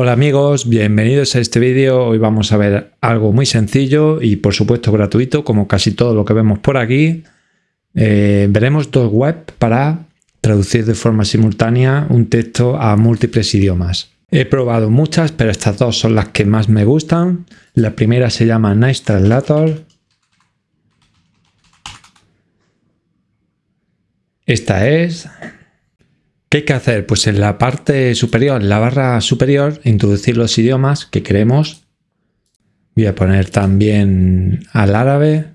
Hola amigos, bienvenidos a este vídeo. Hoy vamos a ver algo muy sencillo y por supuesto gratuito, como casi todo lo que vemos por aquí. Eh, veremos dos webs para traducir de forma simultánea un texto a múltiples idiomas. He probado muchas, pero estas dos son las que más me gustan. La primera se llama Nice Translator. Esta es ¿Qué hay que hacer? Pues en la parte superior, en la barra superior, introducir los idiomas que queremos. Voy a poner también al árabe.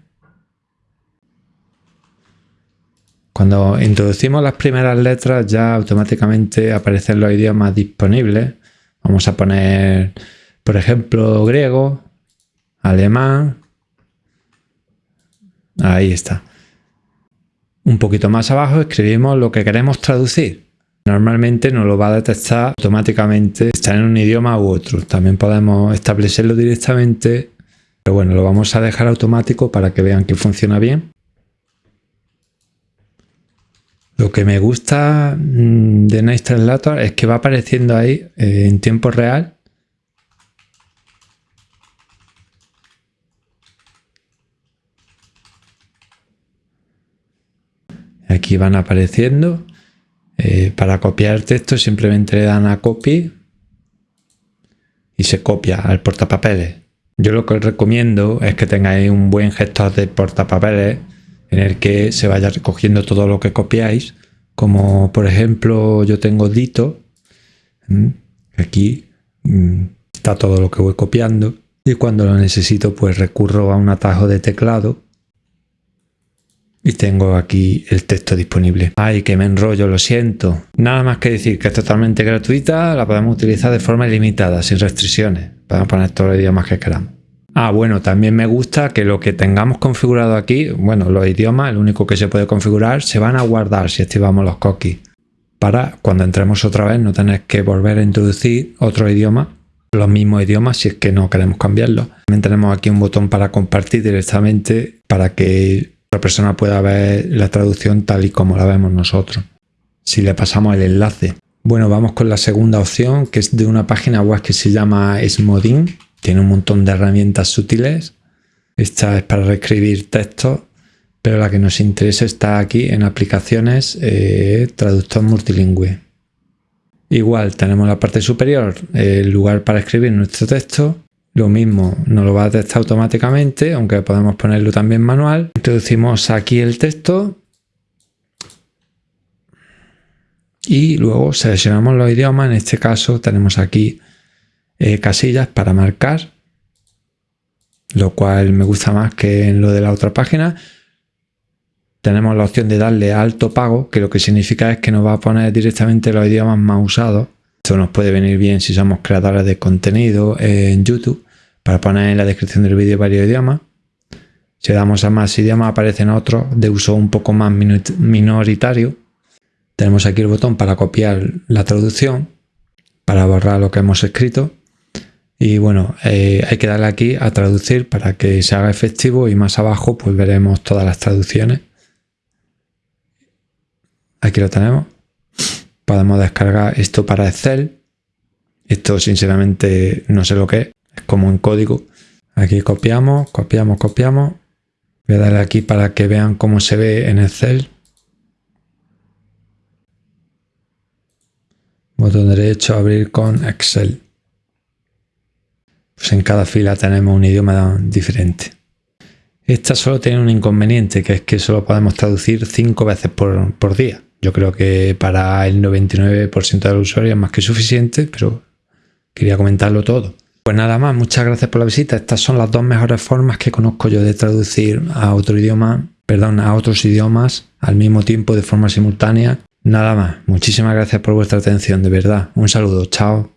Cuando introducimos las primeras letras ya automáticamente aparecen los idiomas disponibles. Vamos a poner, por ejemplo, griego, alemán. Ahí está. Un poquito más abajo escribimos lo que queremos traducir. Normalmente nos lo va a detectar automáticamente está en un idioma u otro. También podemos establecerlo directamente, pero bueno, lo vamos a dejar automático para que vean que funciona bien. Lo que me gusta mm, de Nice Translator es que va apareciendo ahí eh, en tiempo real aquí van apareciendo eh, para copiar el texto simplemente le dan a copy y se copia al portapapeles. Yo lo que os recomiendo es que tengáis un buen gestor de portapapeles en el que se vaya recogiendo todo lo que copiáis. Como por ejemplo yo tengo Dito, aquí mm, está todo lo que voy copiando y cuando lo necesito pues recurro a un atajo de teclado y tengo aquí el texto disponible. Ay, que me enrollo, lo siento. Nada más que decir que es totalmente gratuita, la podemos utilizar de forma ilimitada, sin restricciones. Podemos poner todos los idiomas que queramos. Ah, bueno, también me gusta que lo que tengamos configurado aquí, bueno, los idiomas, el único que se puede configurar, se van a guardar si activamos los cookies. Para cuando entremos otra vez no tener que volver a introducir otro idioma, los mismos idiomas si es que no queremos cambiarlo. También tenemos aquí un botón para compartir directamente para que la persona pueda ver la traducción tal y como la vemos nosotros. Si le pasamos el enlace. Bueno, vamos con la segunda opción, que es de una página web que se llama Smodin. Tiene un montón de herramientas útiles. Esta es para reescribir textos, pero la que nos interesa está aquí en aplicaciones eh, traductor multilingüe. Igual tenemos la parte superior, el lugar para escribir nuestro texto lo mismo, nos lo va a detectar automáticamente, aunque podemos ponerlo también manual. Introducimos aquí el texto y luego seleccionamos los idiomas. En este caso tenemos aquí eh, casillas para marcar, lo cual me gusta más que en lo de la otra página. Tenemos la opción de darle alto pago, que lo que significa es que nos va a poner directamente los idiomas más usados esto nos puede venir bien si somos creadores de contenido en YouTube para poner en la descripción del vídeo varios idiomas. Si damos a más idiomas aparecen otros de uso un poco más minoritario. Tenemos aquí el botón para copiar la traducción, para borrar lo que hemos escrito. Y bueno, eh, hay que darle aquí a traducir para que se haga efectivo y más abajo pues veremos todas las traducciones. Aquí lo tenemos podemos descargar esto para Excel. Esto sinceramente no sé lo que es, como un código. Aquí copiamos, copiamos, copiamos. Voy a darle aquí para que vean cómo se ve en Excel. Botón derecho, abrir con Excel. Pues en cada fila tenemos un idioma diferente. Esta solo tiene un inconveniente, que es que solo podemos traducir cinco veces por, por día. Yo creo que para el 99% de los usuarios es más que suficiente, pero quería comentarlo todo. Pues nada más, muchas gracias por la visita. Estas son las dos mejores formas que conozco yo de traducir a otro idioma, perdón, a otros idiomas al mismo tiempo de forma simultánea. Nada más, muchísimas gracias por vuestra atención, de verdad. Un saludo, chao.